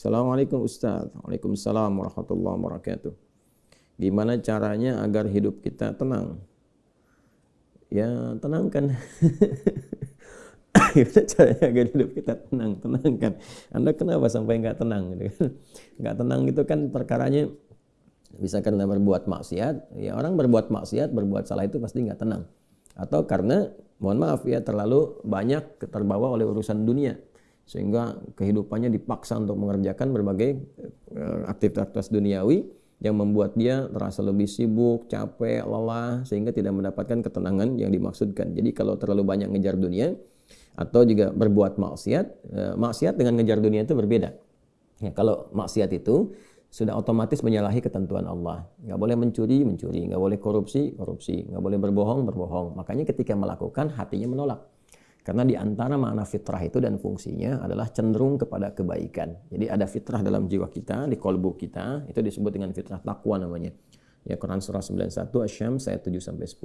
Assalamualaikum Ustaz. Waalaikumsalam warahmatullahi wabarakatuh. Gimana caranya agar hidup kita tenang? Ya, tenangkan. Gimana caranya agar hidup kita tenang? Tenangkan. Anda kenapa sampai nggak tenang? Gitu kan? Nggak tenang itu kan perkaranya bisa karena berbuat maksiat. Ya orang berbuat maksiat, berbuat salah itu pasti nggak tenang. Atau karena, mohon maaf ya, terlalu banyak terbawa oleh urusan dunia sehingga kehidupannya dipaksa untuk mengerjakan berbagai eh, aktivitas duniawi yang membuat dia terasa lebih sibuk, capek, lelah sehingga tidak mendapatkan ketenangan yang dimaksudkan. Jadi kalau terlalu banyak ngejar dunia atau juga berbuat maksiat, eh, maksiat dengan ngejar dunia itu berbeda. Ya, kalau maksiat itu sudah otomatis menyalahi ketentuan Allah. Nggak boleh mencuri, mencuri. Nggak boleh korupsi, korupsi. Nggak boleh berbohong, berbohong. Makanya ketika melakukan, hatinya menolak. Karena di antara makna fitrah itu dan fungsinya adalah cenderung kepada kebaikan. Jadi ada fitrah dalam jiwa kita, di kolbu kita, itu disebut dengan fitrah takwa namanya. Ya Quran surah 91 Asy-Syams ayat 7 sampai 10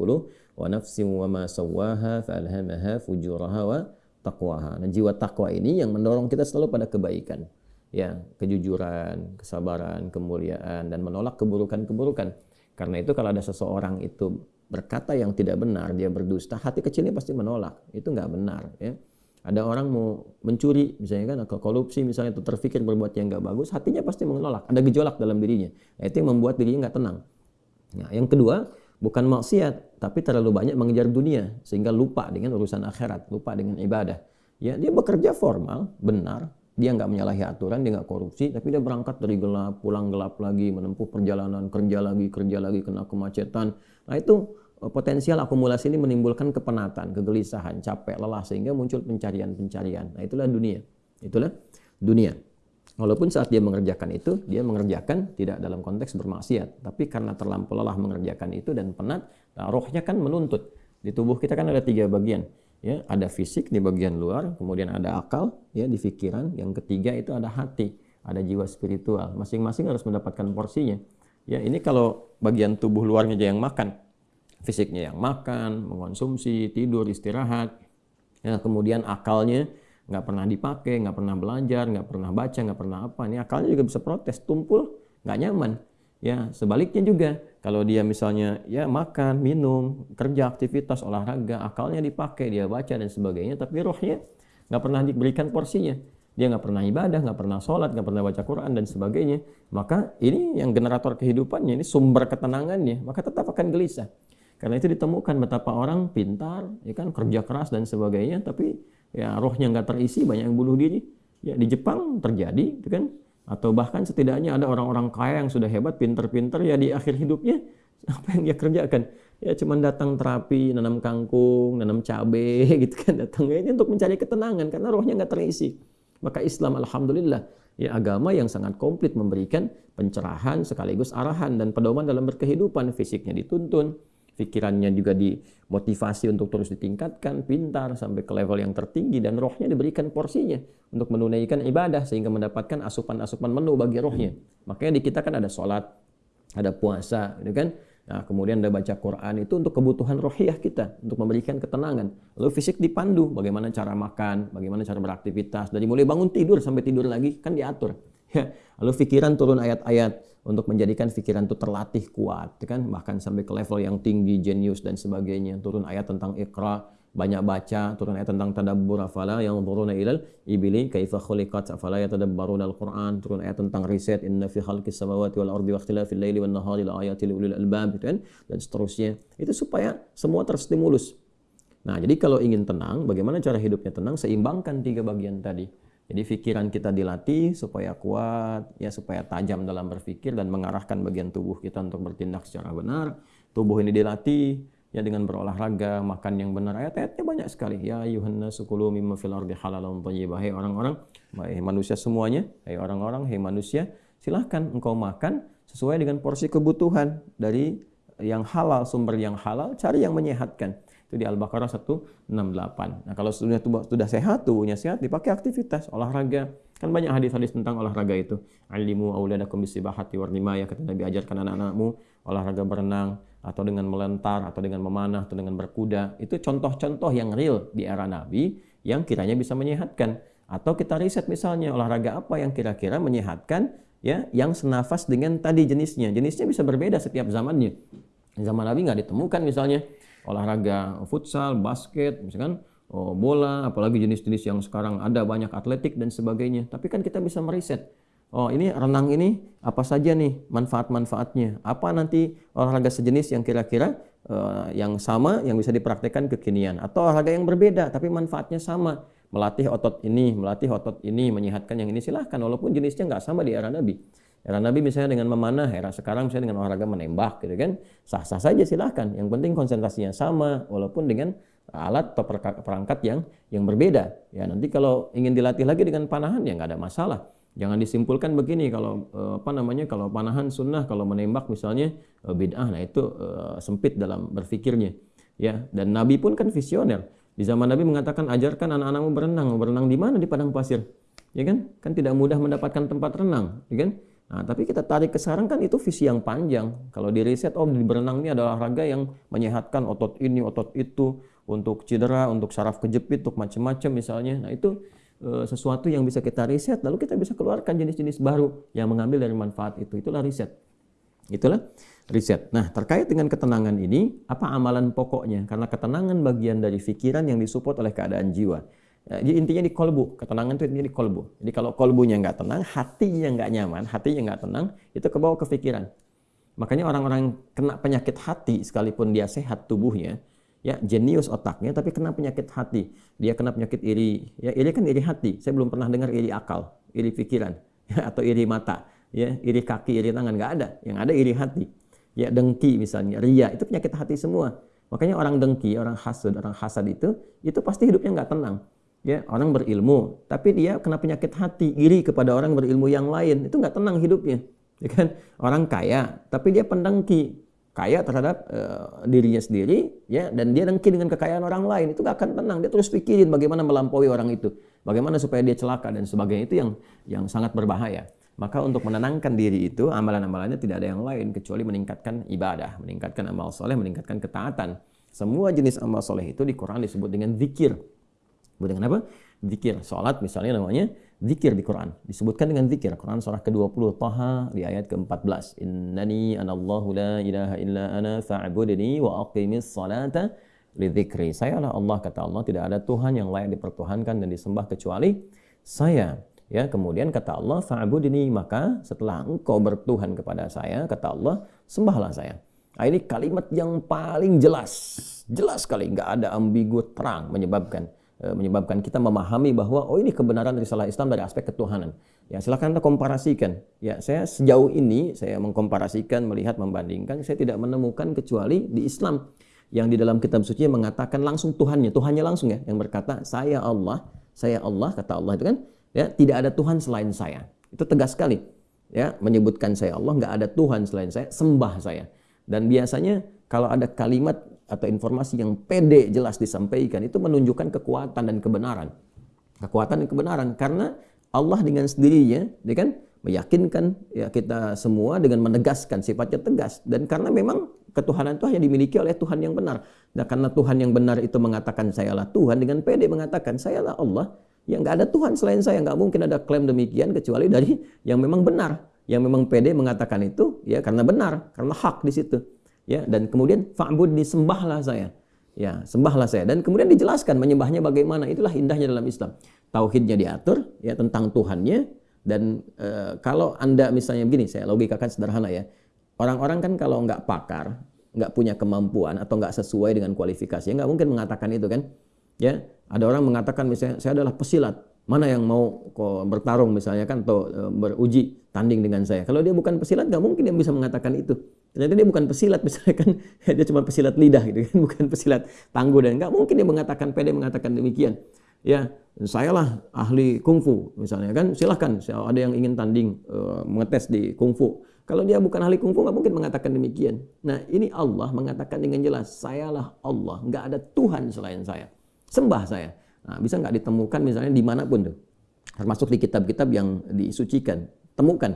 wa nafsin wa ma sawwaha falhamaha fujuraha wa taqwaha. Nah, jiwa takwa ini yang mendorong kita selalu pada kebaikan. Ya, kejujuran, kesabaran, kemuliaan dan menolak keburukan-keburukan. Karena itu kalau ada seseorang itu berkata yang tidak benar, dia berdusta, hati kecilnya pasti menolak. Itu nggak benar. Ya. Ada orang mau mencuri, misalnya kan, atau korupsi, misalnya itu terfikir berbuat yang nggak bagus, hatinya pasti menolak. Ada gejolak dalam dirinya. Nah, itu yang membuat dirinya nggak tenang. Nah, yang kedua, bukan maksiat, tapi terlalu banyak mengejar dunia sehingga lupa dengan urusan akhirat, lupa dengan ibadah. Ya, dia bekerja formal, benar, dia nggak menyalahi aturan, dia nggak korupsi, tapi dia berangkat dari gelap, pulang gelap lagi, menempuh perjalanan, kerja lagi, kerja lagi, kena kemacetan. Nah itu eh, potensial akumulasi ini menimbulkan kepenatan, kegelisahan, capek, lelah, sehingga muncul pencarian-pencarian. Nah itulah dunia. Itulah dunia. Walaupun saat dia mengerjakan itu, dia mengerjakan tidak dalam konteks bermaksiat. Tapi karena terlampau lelah mengerjakan itu dan penat, nah rohnya kan menuntut. Di tubuh kita kan ada tiga bagian ya ada fisik di bagian luar kemudian ada akal ya di pikiran. Yang ketiga itu ada hati ada jiwa spiritual. Masing-masing harus mendapatkan porsinya. Ya ini kalau bagian tubuh luarnya aja yang makan. Fisiknya yang makan mengonsumsi tidur istirahat. Ya kemudian akalnya nggak pernah dipakai nggak pernah belajar nggak pernah baca nggak pernah apa. Ini akalnya juga bisa protes tumpul nggak nyaman Ya, sebaliknya juga kalau dia misalnya ya makan, minum, kerja, aktivitas, olahraga, akalnya dipakai, dia baca dan sebagainya, tapi rohnya nggak pernah diberikan porsinya. Dia nggak pernah ibadah, nggak pernah sholat, nggak pernah baca Quran dan sebagainya. Maka ini yang generator kehidupannya, ini sumber ketenangannya, maka tetap akan gelisah. Karena itu ditemukan betapa orang pintar, ya kan kerja keras dan sebagainya, tapi ya rohnya nggak terisi, banyak yang bunuh diri. Ya di Jepang terjadi, itu kan atau bahkan setidaknya ada orang-orang kaya yang sudah hebat, pinter-pinter ya di akhir hidupnya apa yang dia kerjakan? Ya cuma datang terapi, nanam kangkung, nanam cabe gitu kan datang ini untuk mencari ketenangan karena rohnya nggak terisi. Maka Islam alhamdulillah ya agama yang sangat komplit memberikan pencerahan sekaligus arahan dan pedoman dalam berkehidupan fisiknya dituntun, pikirannya juga dimotivasi untuk terus ditingkatkan, pintar sampai ke level yang tertinggi dan rohnya diberikan porsinya untuk menunaikan ibadah sehingga mendapatkan asupan-asupan menu bagi rohnya. Makanya di kita kan ada sholat, ada puasa, gitu kan? Nah, kemudian ada baca Quran itu untuk kebutuhan rohiyah kita, untuk memberikan ketenangan. Lalu fisik dipandu, bagaimana cara makan, bagaimana cara beraktivitas, dari mulai bangun tidur sampai tidur lagi kan diatur. Lalu pikiran turun ayat-ayat untuk menjadikan pikiran itu terlatih kuat, ya kan? Bahkan sampai ke level yang tinggi, jenius dan sebagainya. Turun ayat tentang ikra, banyak baca, turun ayat tentang tadabbur afala yang turun ilal ibili kaifa khuliqat afala yatadabbaruna al-Qur'an, turun ayat tentang riset inna fi khalqis samawati wal ardi wa ikhtilafil laili wan nahari la ayatil ulil albab gitu kan dan seterusnya. Itu supaya semua terstimulus. Nah, jadi kalau ingin tenang, bagaimana cara hidupnya tenang? Seimbangkan tiga bagian tadi. Jadi pikiran kita dilatih supaya kuat, ya supaya tajam dalam berpikir dan mengarahkan bagian tubuh kita untuk bertindak secara benar. Tubuh ini dilatih ya dengan berolahraga, makan yang benar. Ayat-ayatnya banyak sekali. Ya yuhanna sukulu mimma fil ardi halalan thayyibah. Hai orang-orang, hai manusia semuanya, hai orang-orang, hai manusia, silahkan engkau makan sesuai dengan porsi kebutuhan dari yang halal, sumber yang halal, cari yang menyehatkan. Itu di Al-Baqarah 168. Nah, kalau sudah sudah sehat, tubuhnya sehat, dipakai aktivitas, olahraga. Kan banyak hadis-hadis tentang olahraga itu. Alimu auladakum bisibahati warnimaya. Kata Nabi, ajarkan anak-anakmu olahraga berenang, atau dengan melentar, atau dengan memanah, atau dengan berkuda. Itu contoh-contoh yang real di era Nabi yang kiranya bisa menyehatkan. Atau kita riset misalnya olahraga apa yang kira-kira menyehatkan ya yang senafas dengan tadi jenisnya. Jenisnya bisa berbeda setiap zamannya. Zaman Nabi nggak ditemukan misalnya olahraga futsal, basket, misalkan oh, bola, apalagi jenis-jenis yang sekarang ada banyak atletik dan sebagainya. Tapi kan kita bisa meriset. Oh ini renang ini apa saja nih manfaat-manfaatnya? Apa nanti olahraga sejenis yang kira-kira uh, yang sama yang bisa dipraktekkan kekinian? Atau olahraga yang berbeda tapi manfaatnya sama? melatih otot ini, melatih otot ini, menyehatkan yang ini silahkan walaupun jenisnya nggak sama di era Nabi. Era Nabi misalnya dengan memanah, era sekarang misalnya dengan olahraga menembak gitu kan, sah-sah saja silahkan. Yang penting konsentrasinya sama walaupun dengan alat atau perangkat yang yang berbeda. Ya nanti kalau ingin dilatih lagi dengan panahan ya nggak ada masalah. Jangan disimpulkan begini kalau eh, apa namanya kalau panahan sunnah kalau menembak misalnya eh, bid'ah nah itu uh, sempit dalam berpikirnya ya dan Nabi pun kan visioner di zaman Nabi mengatakan ajarkan anak-anakmu berenang. Berenang di mana? Di padang pasir. Ya kan? Kan tidak mudah mendapatkan tempat renang, ya kan? Nah, tapi kita tarik ke sekarang kan itu visi yang panjang. Kalau di riset, oh di berenang ini adalah olahraga yang menyehatkan otot ini, otot itu, untuk cedera, untuk saraf kejepit, untuk macam-macam misalnya. Nah itu e, sesuatu yang bisa kita riset, lalu kita bisa keluarkan jenis-jenis baru yang mengambil dari manfaat itu. Itulah riset. Itulah riset. Nah, terkait dengan ketenangan ini, apa amalan pokoknya? Karena ketenangan bagian dari pikiran yang disupport oleh keadaan jiwa. Jadi intinya di kolbu, ketenangan itu intinya di kolbu. Jadi kalau kolbunya nggak tenang, hatinya nggak nyaman, hatinya nggak tenang, itu kebawa ke pikiran. Makanya orang-orang kena penyakit hati, sekalipun dia sehat tubuhnya, ya jenius otaknya, tapi kena penyakit hati. Dia kena penyakit iri, ya iri kan iri hati. Saya belum pernah dengar iri akal, iri pikiran, ya, atau iri mata, ya iri kaki, iri tangan nggak ada. Yang ada iri hati ya dengki misalnya, ria, itu penyakit hati semua. Makanya orang dengki, orang hasud, orang hasad itu, itu pasti hidupnya nggak tenang. Ya, orang berilmu, tapi dia kena penyakit hati, iri kepada orang berilmu yang lain, itu nggak tenang hidupnya. Ya kan? Orang kaya, tapi dia pendengki, kaya terhadap uh, dirinya sendiri, ya, dan dia dengki dengan kekayaan orang lain, itu nggak akan tenang. Dia terus pikirin bagaimana melampaui orang itu, bagaimana supaya dia celaka dan sebagainya itu yang yang sangat berbahaya. Maka untuk menenangkan diri itu, amalan-amalannya tidak ada yang lain kecuali meningkatkan ibadah, meningkatkan amal soleh, meningkatkan ketaatan. Semua jenis amal soleh itu di Quran disebut dengan zikir. Disebut dengan apa? Zikir. Salat misalnya namanya zikir di Quran. Disebutkan dengan zikir. Quran surah ke-20 Taha di ayat ke-14. Innani anallahu la ilaha illa ana fa'budni wa aqimis salata li dzikri. Saya adalah Allah kata Allah, tidak ada Tuhan yang layak dipertuhankan dan disembah kecuali saya. Ya, kemudian kata Allah, "Fa'budni," maka setelah engkau bertuhan kepada saya, kata Allah, sembahlah saya. Nah, ini kalimat yang paling jelas, jelas sekali, nggak ada ambigu terang menyebabkan menyebabkan kita memahami bahwa oh ini kebenaran risalah Islam dari aspek ketuhanan. Ya, silakan Anda komparasikan. Ya, saya sejauh ini saya mengkomparasikan, melihat, membandingkan, saya tidak menemukan kecuali di Islam yang di dalam kitab suci mengatakan langsung Tuhannya, Tuhannya langsung ya, yang berkata, "Saya Allah, saya Allah," kata Allah itu kan ya tidak ada Tuhan selain saya itu tegas sekali ya menyebutkan saya Allah nggak ada Tuhan selain saya sembah saya dan biasanya kalau ada kalimat atau informasi yang pede jelas disampaikan itu menunjukkan kekuatan dan kebenaran kekuatan dan kebenaran karena Allah dengan sendirinya dia kan meyakinkan ya kita semua dengan menegaskan sifatnya tegas dan karena memang ketuhanan itu hanya dimiliki oleh Tuhan yang benar. Nah, karena Tuhan yang benar itu mengatakan sayalah Tuhan dengan pede mengatakan sayalah Allah, Ya nggak ada Tuhan selain saya, nggak mungkin ada klaim demikian kecuali dari yang memang benar, yang memang pede mengatakan itu, ya karena benar, karena hak di situ. Ya dan kemudian fa'bud disembahlah saya. Ya, sembahlah saya. Dan kemudian dijelaskan menyembahnya bagaimana. Itulah indahnya dalam Islam. Tauhidnya diatur ya tentang Tuhannya dan e, kalau Anda misalnya begini, saya logikakan sederhana ya. Orang-orang kan kalau nggak pakar, nggak punya kemampuan atau nggak sesuai dengan kualifikasi, nggak mungkin mengatakan itu kan. Ya, ada orang mengatakan misalnya saya adalah pesilat, mana yang mau bertarung misalnya kan atau e, beruji tanding dengan saya. Kalau dia bukan pesilat nggak mungkin dia bisa mengatakan itu. Ternyata dia bukan pesilat misalnya kan dia cuma pesilat lidah gitu kan, bukan pesilat tangguh dan nggak mungkin dia mengatakan pede mengatakan demikian. Ya, saya lah ahli kungfu misalnya kan silahkan ada yang ingin tanding uh, mengetes di kungfu. Kalau dia bukan ahli kungfu nggak mungkin mengatakan demikian. Nah ini Allah mengatakan dengan jelas, sayalah Allah, nggak ada Tuhan selain saya sembah saya. Nah, bisa nggak ditemukan misalnya di mana pun tuh, termasuk di kitab-kitab yang disucikan, temukan.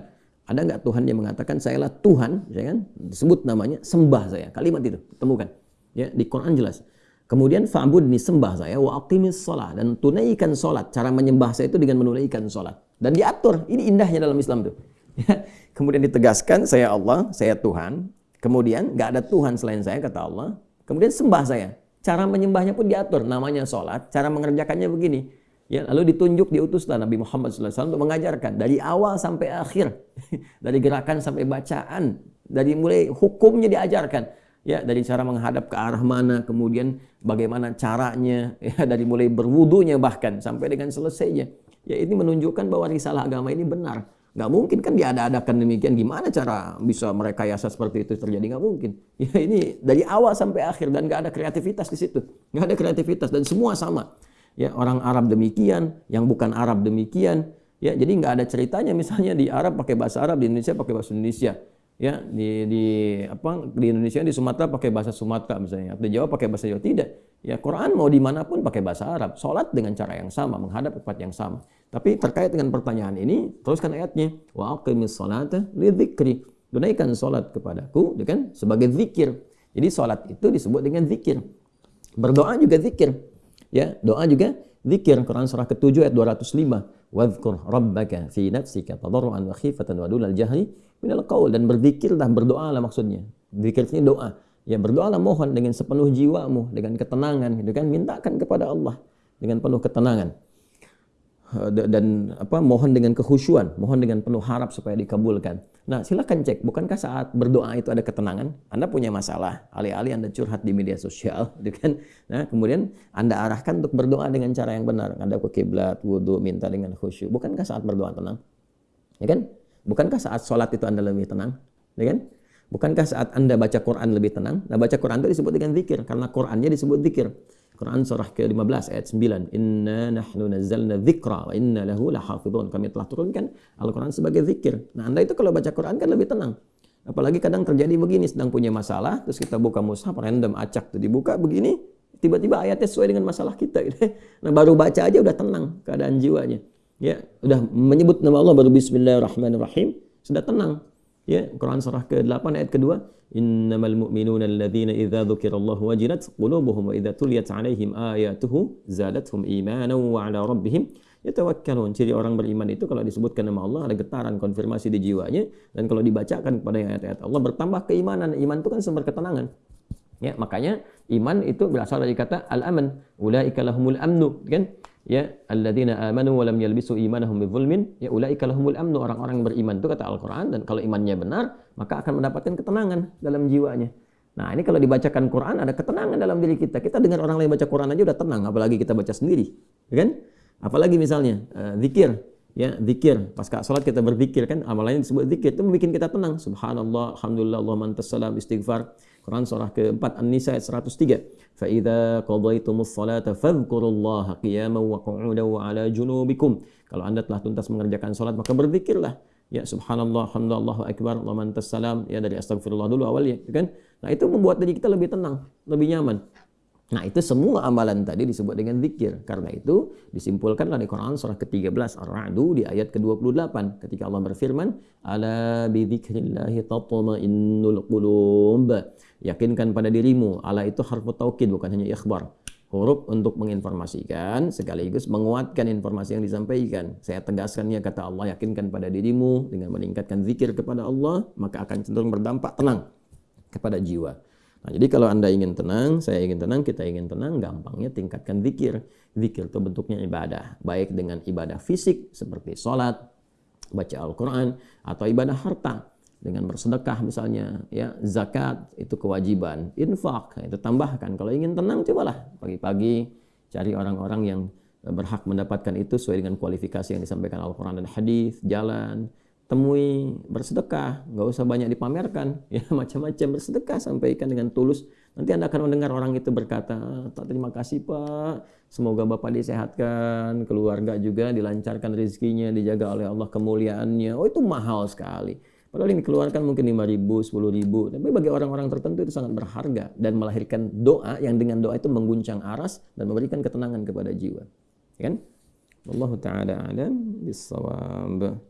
Ada nggak Tuhan yang mengatakan sayalah Tuhan, ya kan? Disebut namanya sembah saya. Kalimat itu temukan. Ya, di Quran jelas. Kemudian fa'budni sembah saya wa aqimis sholat dan tunaikan sholat. Cara menyembah saya itu dengan menunaikan sholat. Dan diatur. Ini indahnya dalam Islam tuh. Ya. Kemudian ditegaskan saya Allah, saya Tuhan. Kemudian nggak ada Tuhan selain saya kata Allah. Kemudian sembah saya. Cara menyembahnya pun diatur. Namanya sholat. Cara mengerjakannya begini. Ya, lalu ditunjuk diutuslah Nabi Muhammad SAW untuk mengajarkan dari awal sampai akhir, dari gerakan sampai bacaan, dari mulai hukumnya diajarkan. Ya dari cara menghadap ke arah mana kemudian bagaimana caranya ya dari mulai berwudunya bahkan sampai dengan selesainya. Ya ini menunjukkan bahwa risalah agama ini benar. Nggak mungkin kan diada-adakan demikian. Gimana cara bisa mereka yasa seperti itu terjadi? Nggak mungkin. Ya ini dari awal sampai akhir dan nggak ada kreativitas di situ. Nggak ada kreativitas dan semua sama ya orang Arab demikian yang bukan Arab demikian. Ya jadi nggak ada ceritanya. Misalnya di Arab pakai bahasa Arab di Indonesia pakai bahasa Indonesia. Ya di di apa di Indonesia di Sumatera pakai bahasa Sumatera misalnya. Atau di Jawa pakai bahasa Jawa. Tidak. Ya Quran mau di mana pun pakai bahasa Arab. Sholat dengan cara yang sama menghadap tempat yang sama. Tapi terkait dengan pertanyaan ini teruskan ayatnya. Wa aqimis salata lidzikri. Tunaikan sholat kepadaku kan sebagai zikir. Jadi sholat itu disebut dengan zikir. Berdoa juga zikir ya doa juga zikir Quran surah ke-7 ayat 205 wadhkur rabbaka fi nafsika tadarruan wa khifatan wa dunal jahri minal qaul. Dan berzikirlah berdoalah maksudnya. Zikir ini doa. Ya berdoalah mohon dengan sepenuh jiwamu dengan ketenangan gitu kan? Mintakan kepada Allah dengan penuh ketenangan dan apa mohon dengan kekhusyuan, mohon dengan penuh harap supaya dikabulkan. Nah, silakan cek, bukankah saat berdoa itu ada ketenangan? Anda punya masalah, alih-alih Anda curhat di media sosial, gitu kan? Nah, kemudian Anda arahkan untuk berdoa dengan cara yang benar. Anda ke kiblat, wudhu, minta dengan khusyuk. Bukankah saat berdoa tenang? Ya kan? Bukankah saat sholat itu Anda lebih tenang? Ya kan? Bukankah saat Anda baca Quran lebih tenang? Nah, baca Quran itu disebut dengan zikir, karena Qurannya disebut zikir. Quran surah ke-15 ayat 9. Inna nahnu nazzalna dzikra wa inna lahu lahafidhun. Kami telah turunkan Al-Quran sebagai zikir. Nah, Anda itu kalau baca Quran kan lebih tenang. Apalagi kadang terjadi begini, sedang punya masalah, terus kita buka mushaf random acak tuh dibuka begini, tiba-tiba ayatnya sesuai dengan masalah kita gitu. Nah, baru baca aja udah tenang keadaan jiwanya. Ya, udah menyebut nama Allah baru bismillahirrahmanirrahim, sudah tenang. Ya, Quran surah ke-8 ayat kedua, innamal mu'minuna alladhina idza dzukirallahu wajilat qulubuhum wa idza tuliyat 'alaihim ayatuhu zadatuhum imanan wa 'ala rabbihim yatawakkalun. Ciri orang beriman itu kalau disebutkan nama Allah ada getaran konfirmasi di jiwanya dan kalau dibacakan kepada ayat-ayat Allah bertambah keimanan. Iman itu kan sumber ketenangan. Ya, makanya iman itu berasal dari kata al-aman. Ulaika lahumul amnu, kan? Ya, alladzina amanu wa lam yalbisu imanahum bidzulmin, ya ulaika lahumul amnu. Orang-orang beriman itu kata Al-Qur'an dan kalau imannya benar, maka akan mendapatkan ketenangan dalam jiwanya. Nah, ini kalau dibacakan Quran ada ketenangan dalam diri kita. Kita dengar orang lain baca Quran aja udah tenang, apalagi kita baca sendiri. Kan? Apalagi misalnya uh, zikir, ya zikir pas sholat kita berzikir kan amalannya disebut zikir itu membuat kita tenang subhanallah alhamdulillah Allah mantas salam istighfar Quran surah keempat An-Nisa ayat 103. Fa qadaytumus salata fadhkurullaha qiyaman wa qu'udan wa 'ala junubikum. Kalau Anda telah tuntas mengerjakan salat maka berzikirlah. Ya subhanallah, alhamdulillah, akbar, Allah mantas salam. Ya dari astagfirullah dulu awalnya, kan? Nah, itu membuat diri kita lebih tenang, lebih nyaman. Nah itu semua amalan tadi disebut dengan zikir. Karena itu disimpulkan dari Quran surah ke-13 Ar-Ra'du di ayat ke-28 ketika Allah berfirman, "Ala bi dzikrillahi tatma'innul qulub." Yakinkan pada dirimu. Ala itu harfu taukid bukan hanya ikhbar. Huruf untuk menginformasikan sekaligus menguatkan informasi yang disampaikan. Saya tegaskannya kata Allah, yakinkan pada dirimu dengan meningkatkan zikir kepada Allah, maka akan cenderung berdampak tenang kepada jiwa. Nah, jadi kalau Anda ingin tenang, saya ingin tenang, kita ingin tenang, gampangnya tingkatkan zikir. Zikir itu bentuknya ibadah, baik dengan ibadah fisik seperti sholat, baca Al-Quran, atau ibadah harta dengan bersedekah misalnya, ya zakat itu kewajiban, infak itu tambahkan. Kalau ingin tenang, cobalah pagi-pagi cari orang-orang yang berhak mendapatkan itu sesuai dengan kualifikasi yang disampaikan Al-Quran dan Hadis, jalan, temui bersedekah, nggak usah banyak dipamerkan, ya macam-macam bersedekah sampaikan dengan tulus. Nanti anda akan mendengar orang itu berkata, tak terima kasih pak, semoga bapak disehatkan, keluarga juga dilancarkan rezekinya, dijaga oleh Allah kemuliaannya. Oh itu mahal sekali. Padahal yang dikeluarkan mungkin 5 ribu, 10 ribu. Tapi bagi orang-orang tertentu itu sangat berharga dan melahirkan doa yang dengan doa itu mengguncang aras dan memberikan ketenangan kepada jiwa. Ya kan? Allah Ta'ala alam bisawab.